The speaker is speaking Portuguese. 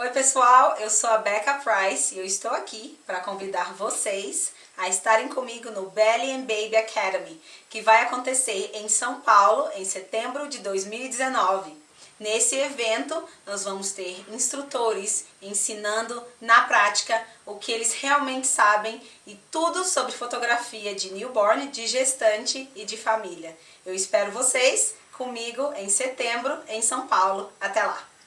Oi pessoal, eu sou a Becca Price e eu estou aqui para convidar vocês a estarem comigo no Belly and Baby Academy, que vai acontecer em São Paulo em setembro de 2019. Nesse evento, nós vamos ter instrutores ensinando na prática o que eles realmente sabem e tudo sobre fotografia de newborn, de gestante e de família. Eu espero vocês comigo em setembro em São Paulo. Até lá!